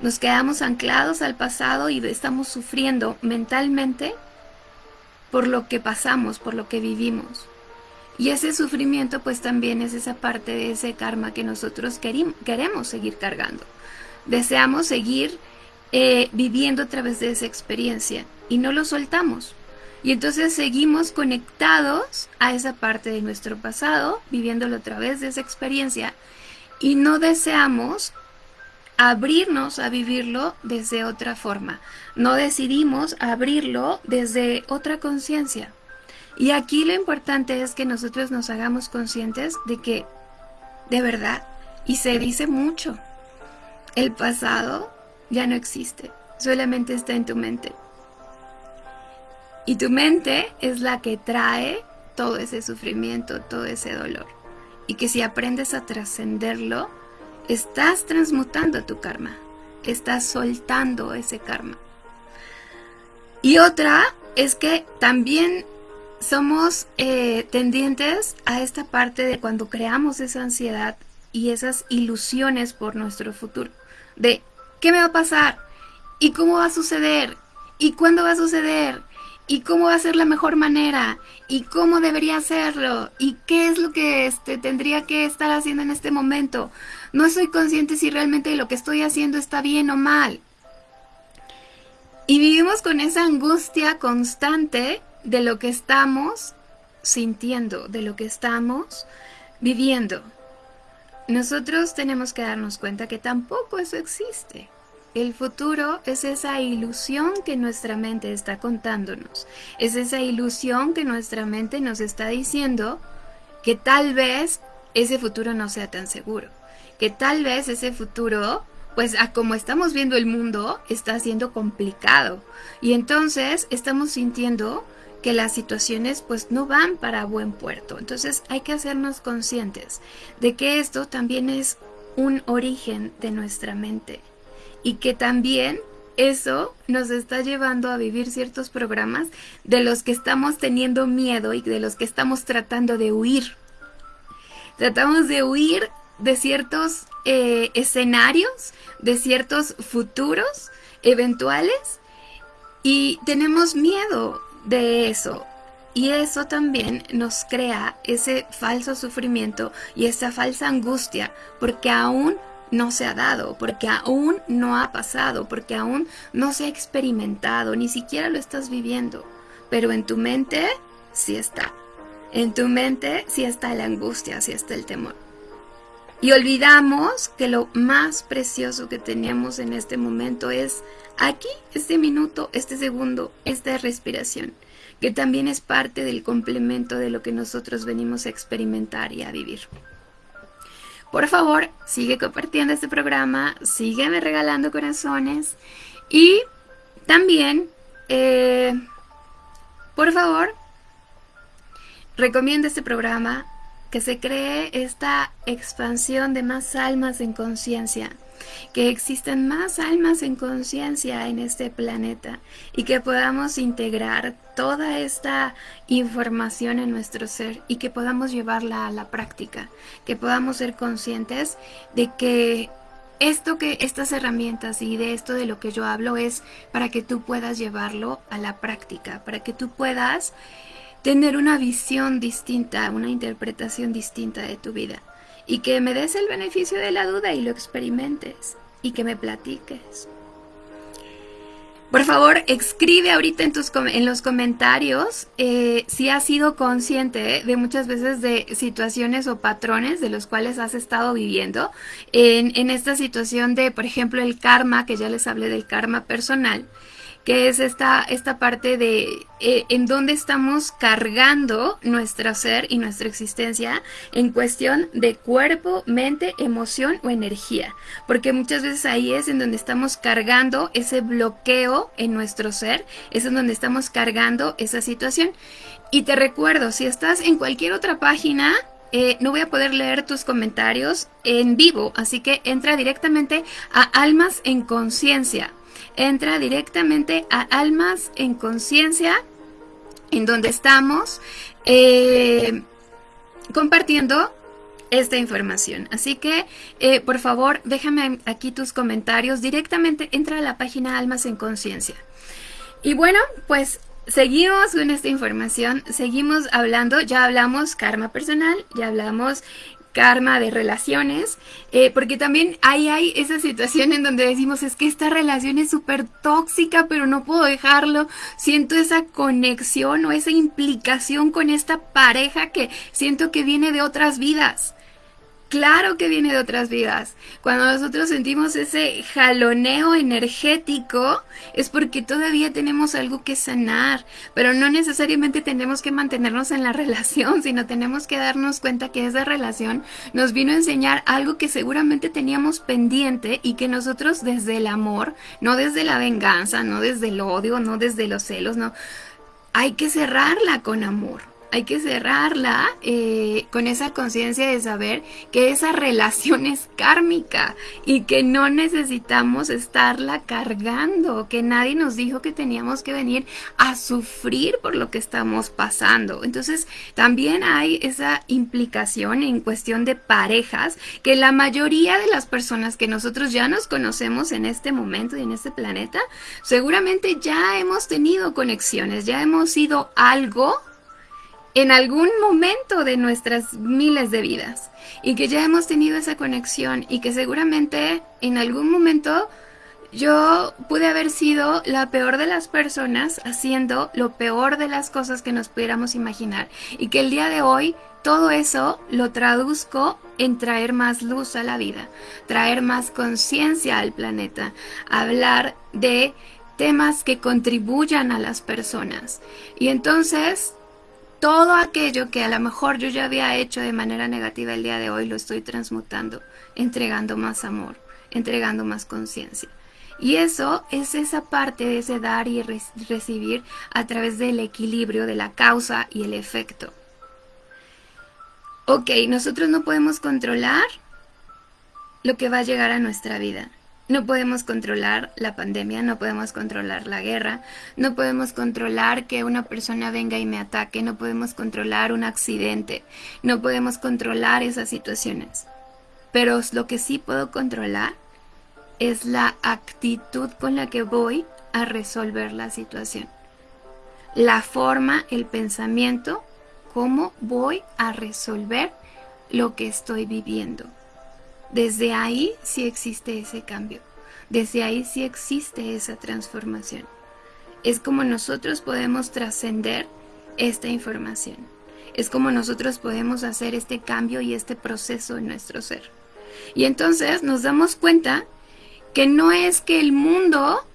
Nos quedamos anclados al pasado y estamos sufriendo mentalmente por lo que pasamos, por lo que vivimos. Y ese sufrimiento pues también es esa parte de ese karma que nosotros queremos seguir cargando. Deseamos seguir eh, viviendo a través de esa experiencia y no lo soltamos. Y entonces seguimos conectados a esa parte de nuestro pasado, viviéndolo a través de esa experiencia, y no deseamos abrirnos a vivirlo desde otra forma. No decidimos abrirlo desde otra conciencia. Y aquí lo importante es que nosotros nos hagamos conscientes de que, de verdad, y se dice mucho, el pasado ya no existe, solamente está en tu mente. Y tu mente es la que trae todo ese sufrimiento, todo ese dolor. Y que si aprendes a trascenderlo, estás transmutando tu karma, estás soltando ese karma. Y otra es que también somos eh, tendientes a esta parte de cuando creamos esa ansiedad y esas ilusiones por nuestro futuro, de qué me va a pasar y cómo va a suceder y cuándo va a suceder y cómo va a ser la mejor manera y cómo debería hacerlo y qué es lo que este, tendría que estar haciendo en este momento. No soy consciente si realmente lo que estoy haciendo está bien o mal. Y vivimos con esa angustia constante de lo que estamos sintiendo, de lo que estamos viviendo. Nosotros tenemos que darnos cuenta que tampoco eso existe. El futuro es esa ilusión que nuestra mente está contándonos. Es esa ilusión que nuestra mente nos está diciendo que tal vez ese futuro no sea tan seguro. Que tal vez ese futuro, pues a como estamos viendo el mundo, está siendo complicado. Y entonces estamos sintiendo que las situaciones pues no van para buen puerto. Entonces hay que hacernos conscientes de que esto también es un origen de nuestra mente y que también eso nos está llevando a vivir ciertos programas de los que estamos teniendo miedo y de los que estamos tratando de huir. Tratamos de huir de ciertos eh, escenarios, de ciertos futuros eventuales y tenemos miedo de eso. Y eso también nos crea ese falso sufrimiento y esa falsa angustia porque aún no se ha dado, porque aún no ha pasado, porque aún no se ha experimentado, ni siquiera lo estás viviendo. Pero en tu mente sí está. En tu mente sí está la angustia, sí está el temor. Y olvidamos que lo más precioso que tenemos en este momento es aquí, este minuto, este segundo, esta respiración, que también es parte del complemento de lo que nosotros venimos a experimentar y a vivir. Por favor, sigue compartiendo este programa, sígueme regalando corazones. Y también, eh, por favor, recomienda este programa que se cree esta expansión de más almas en conciencia que existan más almas en conciencia en este planeta y que podamos integrar toda esta información en nuestro ser y que podamos llevarla a la práctica, que podamos ser conscientes de que esto que estas herramientas y de esto de lo que yo hablo es para que tú puedas llevarlo a la práctica, para que tú puedas tener una visión distinta, una interpretación distinta de tu vida y que me des el beneficio de la duda y lo experimentes y que me platiques. Por favor, escribe ahorita en, tus, en los comentarios eh, si has sido consciente de muchas veces de situaciones o patrones de los cuales has estado viviendo. En, en esta situación de, por ejemplo, el karma, que ya les hablé del karma personal que es esta, esta parte de eh, en dónde estamos cargando nuestro ser y nuestra existencia en cuestión de cuerpo, mente, emoción o energía. Porque muchas veces ahí es en donde estamos cargando ese bloqueo en nuestro ser, es en donde estamos cargando esa situación. Y te recuerdo, si estás en cualquier otra página, eh, no voy a poder leer tus comentarios en vivo, así que entra directamente a Almas en Conciencia entra directamente a Almas en Conciencia, en donde estamos eh, compartiendo esta información. Así que, eh, por favor, déjame aquí tus comentarios. Directamente entra a la página Almas en Conciencia. Y bueno, pues seguimos con esta información, seguimos hablando, ya hablamos karma personal, ya hablamos karma de relaciones, eh, porque también ahí hay esa situación en donde decimos, es que esta relación es súper tóxica, pero no puedo dejarlo, siento esa conexión o esa implicación con esta pareja que siento que viene de otras vidas. Claro que viene de otras vidas. Cuando nosotros sentimos ese jaloneo energético es porque todavía tenemos algo que sanar, pero no necesariamente tenemos que mantenernos en la relación, sino tenemos que darnos cuenta que esa relación nos vino a enseñar algo que seguramente teníamos pendiente y que nosotros desde el amor, no desde la venganza, no desde el odio, no desde los celos, no, hay que cerrarla con amor hay que cerrarla eh, con esa conciencia de saber que esa relación es kármica y que no necesitamos estarla cargando, que nadie nos dijo que teníamos que venir a sufrir por lo que estamos pasando. Entonces también hay esa implicación en cuestión de parejas que la mayoría de las personas que nosotros ya nos conocemos en este momento y en este planeta, seguramente ya hemos tenido conexiones, ya hemos sido algo en algún momento de nuestras miles de vidas y que ya hemos tenido esa conexión y que seguramente en algún momento yo pude haber sido la peor de las personas haciendo lo peor de las cosas que nos pudiéramos imaginar y que el día de hoy todo eso lo traduzco en traer más luz a la vida, traer más conciencia al planeta, hablar de temas que contribuyan a las personas. Y entonces todo aquello que a lo mejor yo ya había hecho de manera negativa el día de hoy lo estoy transmutando, entregando más amor, entregando más conciencia. Y eso es esa parte de ese dar y recibir a través del equilibrio de la causa y el efecto. Ok, nosotros no podemos controlar lo que va a llegar a nuestra vida. No podemos controlar la pandemia, no podemos controlar la guerra, no podemos controlar que una persona venga y me ataque, no podemos controlar un accidente, no podemos controlar esas situaciones. Pero lo que sí puedo controlar es la actitud con la que voy a resolver la situación. La forma, el pensamiento, cómo voy a resolver lo que estoy viviendo. Desde ahí sí existe ese cambio. Desde ahí sí existe esa transformación. Es como nosotros podemos trascender esta información. Es como nosotros podemos hacer este cambio y este proceso en nuestro ser. Y entonces nos damos cuenta que no es que el mundo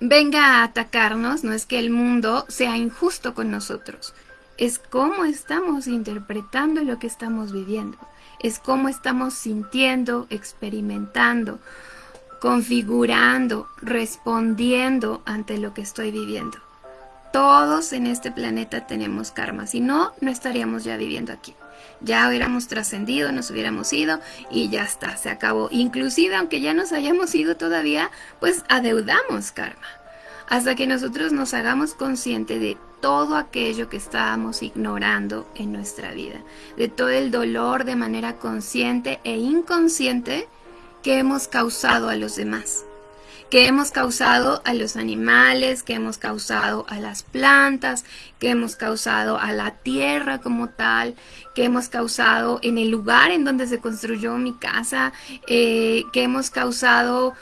venga a atacarnos, no es que el mundo sea injusto con nosotros, es cómo estamos interpretando lo que estamos viviendo es cómo estamos sintiendo, experimentando, configurando, respondiendo ante lo que estoy viviendo. Todos en este planeta tenemos karma, si no, no estaríamos ya viviendo aquí. Ya hubiéramos trascendido, nos hubiéramos ido y ya está, se acabó. Inclusive, aunque ya nos hayamos ido todavía, pues adeudamos karma. Hasta que nosotros nos hagamos consciente de todo aquello que estábamos ignorando en nuestra vida, de todo el dolor de manera consciente e inconsciente que hemos causado a los demás, que hemos causado a los animales, que hemos causado a las plantas, que hemos causado a la tierra como tal, que hemos causado en el lugar en donde se construyó mi casa, eh, que hemos causado...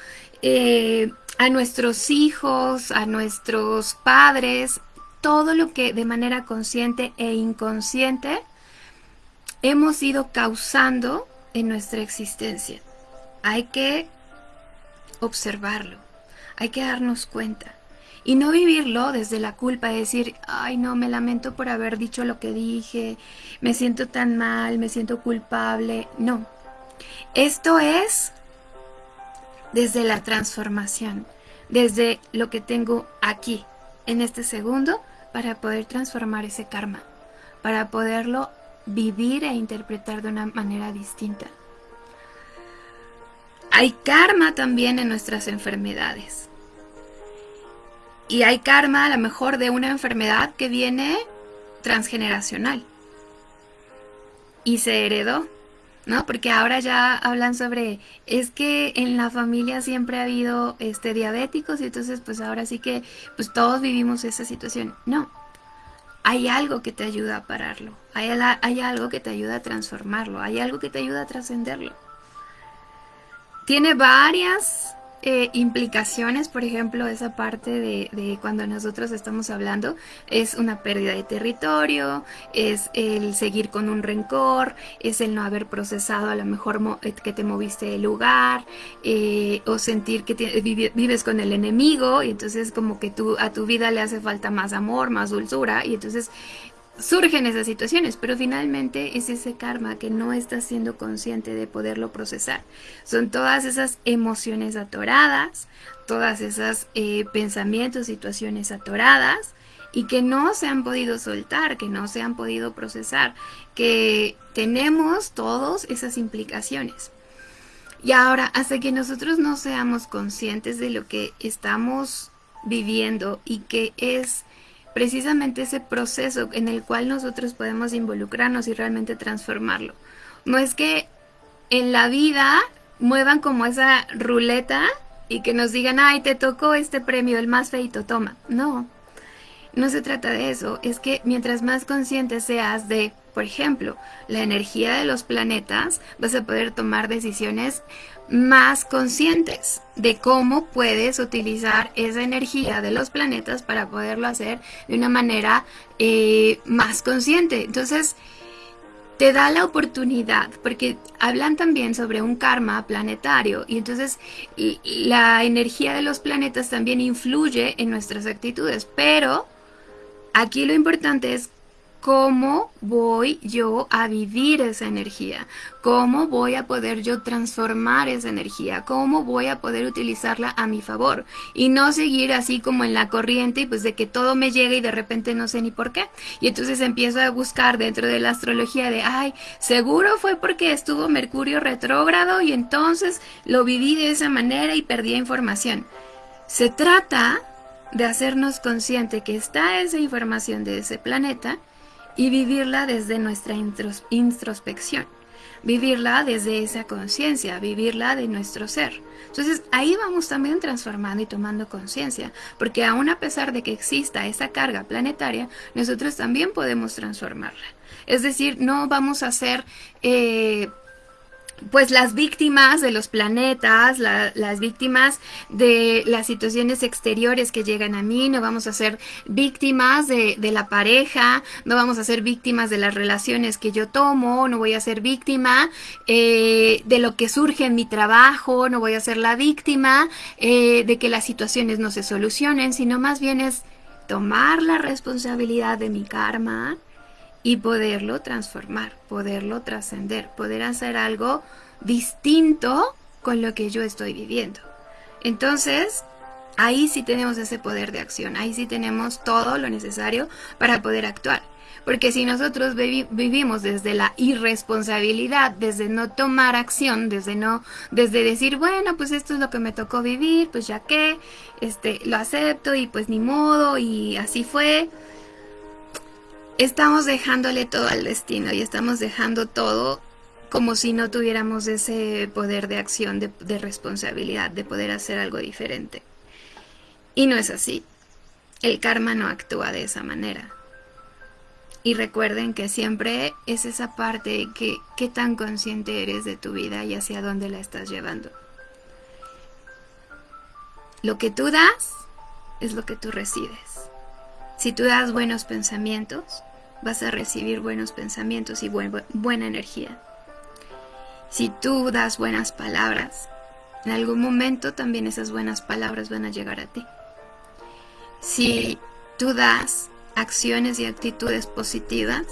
Eh, a nuestros hijos, a nuestros padres, todo lo que de manera consciente e inconsciente hemos ido causando en nuestra existencia. Hay que observarlo, hay que darnos cuenta y no vivirlo desde la culpa de decir, ay no, me lamento por haber dicho lo que dije, me siento tan mal, me siento culpable. No, esto es desde la transformación, desde lo que tengo aquí, en este segundo, para poder transformar ese karma, para poderlo vivir e interpretar de una manera distinta. Hay karma también en nuestras enfermedades. Y hay karma a lo mejor de una enfermedad que viene transgeneracional y se heredó. ¿No? Porque ahora ya hablan sobre, es que en la familia siempre ha habido este, diabéticos y entonces pues ahora sí que pues todos vivimos esa situación. No, hay algo que te ayuda a pararlo, hay, hay algo que te ayuda a transformarlo, hay algo que te ayuda a trascenderlo. Tiene varias eh, implicaciones, por ejemplo, esa parte de, cuando nosotros estamos hablando, es una pérdida de territorio, es el seguir con un rencor, es el no haber procesado a lo mejor eh, que te moviste del lugar, eh, o sentir que vives con el enemigo, y entonces como que tú, a tu vida le hace falta más amor, más dulzura, y entonces surgen esas situaciones, pero finalmente es ese karma que no estás siendo consciente de poderlo procesar. Son todas esas emociones atoradas, todas esas eh, pensamientos, situaciones atoradas y que no se han podido soltar, que no se han podido procesar, que tenemos todas esas implicaciones. Y ahora, hasta que nosotros no seamos conscientes de lo que estamos viviendo y que es precisamente ese proceso en el cual nosotros podemos involucrarnos y realmente transformarlo. No es que en la vida muevan como esa ruleta y que nos digan, ay, te tocó este premio, el más feito, toma. No, no se trata de eso. Es que mientras más consciente seas de, por ejemplo, la energía de los planetas, vas a poder tomar decisiones más conscientes de cómo puedes utilizar esa energía de los planetas para poderlo hacer de una manera eh, más consciente. Entonces, te da la oportunidad, porque hablan también sobre un karma planetario y entonces la energía de los planetas también influye en nuestras actitudes, pero aquí lo importante es cómo voy yo a vivir esa energía, cómo voy a poder yo transformar esa energía, cómo voy a poder utilizarla a mi favor y no seguir así como en la corriente y pues de que todo me llega y de repente no sé ni por qué. Y entonces empiezo a buscar dentro de la astrología de, ay, seguro fue porque estuvo Mercurio retrógrado y entonces lo viví de esa manera y perdí información. Se trata de hacernos consciente que está esa información de ese planeta y vivirla desde nuestra introspección, vivirla desde esa conciencia, vivirla de nuestro ser. Entonces ahí vamos también transformando y tomando conciencia, porque aún a pesar de que exista esa carga planetaria, nosotros también podemos transformarla. Es decir, no vamos a ser... Eh, pues las víctimas de los planetas, las víctimas de las situaciones exteriores que llegan a mí, no vamos a ser víctimas de, la pareja, no vamos a ser víctimas de las relaciones que yo tomo, no voy a ser víctima eh, de lo que surge en mi trabajo, no voy a ser la víctima eh, de que las situaciones no se solucionen, sino más bien es tomar la responsabilidad de mi karma, y poderlo transformar, poderlo trascender, poder hacer algo distinto con lo que yo estoy viviendo. Entonces, ahí sí tenemos ese poder de acción, ahí sí tenemos todo lo necesario para poder actuar. Porque si nosotros vivimos desde la irresponsabilidad, desde no tomar acción, desde no, desde decir, bueno, pues esto es lo que me tocó vivir, pues ya que, este, lo acepto y pues ni modo y así fue, estamos dejándole todo al destino y estamos dejando todo como si no tuviéramos ese poder de acción, de, responsabilidad, de poder hacer algo diferente. Y no es así. El karma no actúa de esa manera. Y recuerden que siempre es esa parte que qué tan consciente eres de tu vida y hacia dónde la estás llevando. Lo que tú das es lo que tú recibes. Si tú das buenos pensamientos, vas a recibir buenos pensamientos y buena energía. Si tú das buenas palabras, en algún momento también esas buenas palabras van a llegar a ti. Si tú das acciones y actitudes positivas,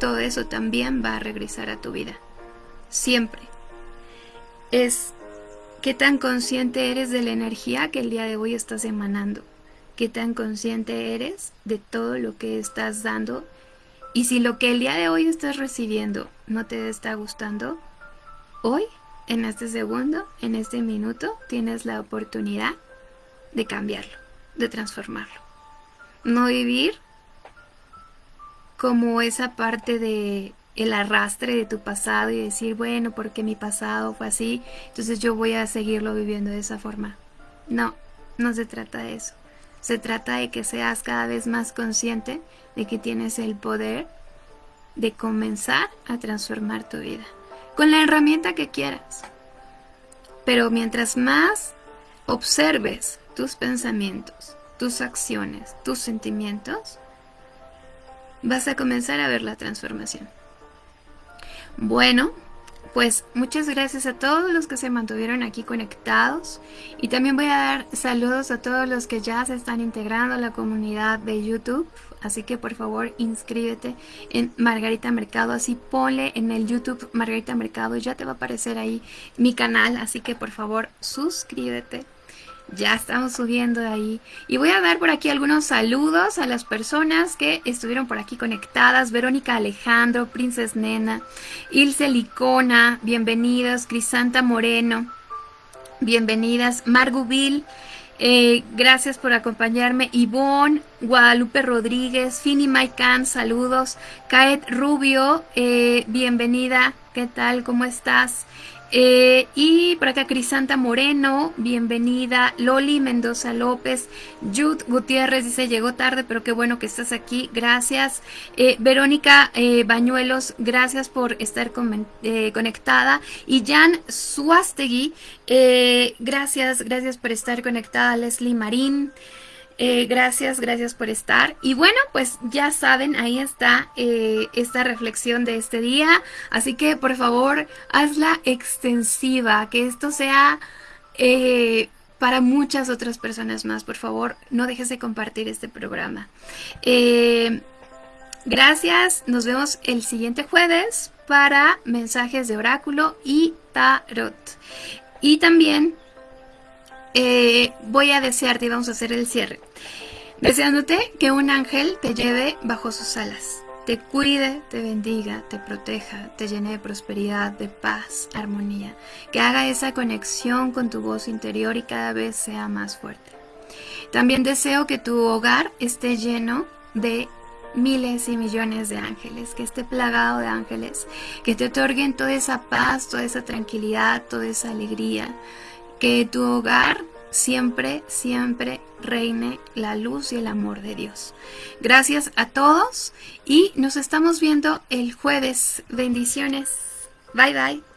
todo eso también va a regresar a tu vida. Siempre. Es qué tan consciente eres de la energía que el día de hoy estás emanando. Qué tan consciente eres de todo lo que estás dando y si lo que el día de hoy estás recibiendo no te está gustando, hoy, en este segundo, en este minuto, tienes la oportunidad de cambiarlo, de transformarlo. No vivir como esa parte de el arrastre de tu pasado y decir, bueno, porque mi pasado fue así, entonces yo voy a seguirlo viviendo de esa forma. No, no se trata de eso. Se trata de que seas cada vez más consciente de que tienes el poder de comenzar a transformar tu vida con la herramienta que quieras. Pero mientras más observes tus pensamientos, tus acciones, tus sentimientos, vas a comenzar a ver la transformación. Bueno, pues muchas gracias a todos los que se mantuvieron aquí conectados y también voy a dar saludos a todos los que ya se están integrando a la comunidad de YouTube. Así que por favor inscríbete en Margarita Mercado, así ponle en el YouTube Margarita Mercado, ya te va a aparecer ahí mi canal, así que por favor suscríbete ya estamos subiendo de ahí. Y voy a dar por aquí algunos saludos a las personas que estuvieron por aquí conectadas. Verónica Alejandro, Princes Nena, Ilse Licona, bienvenidas. Crisanta Moreno, bienvenidas. Margubil, eh, gracias por acompañarme. Ivonne, Guadalupe Rodríguez, Fini Maikan, saludos. Caet Rubio, eh, bienvenida. ¿Qué tal? ¿Cómo estás? Eh, y por acá Crisanta Moreno, bienvenida. Loli Mendoza López. Jude Gutiérrez dice, llegó tarde, pero qué bueno que estás aquí. Gracias. Eh, Verónica eh, Bañuelos, gracias por estar conectada. Y Jan Suastegui, gracias, gracias por estar conectada. Leslie Marín. Eh, gracias, gracias por estar. Y bueno, pues ya saben, ahí está eh, esta reflexión de este día. Así que por favor, hazla extensiva, que esto sea eh, para muchas otras personas más. Por favor, no dejes de compartir este programa. gracias, nos vemos el siguiente jueves para mensajes de oráculo y tarot. Y también eh, voy a desearte y vamos a hacer el cierre. Deseándote que un ángel te lleve bajo sus alas, te cuide, te bendiga, te proteja, te llene de prosperidad, de paz, armonía, que haga esa conexión con tu voz interior y cada vez sea más fuerte. También deseo que tu hogar esté lleno de miles y millones de ángeles, que esté plagado de ángeles, que te otorguen toda esa paz, toda esa tranquilidad, toda esa alegría, que tu hogar siempre, siempre reine la luz y el amor de Dios. Gracias a todos y nos estamos viendo el jueves. Bendiciones. Bye bye.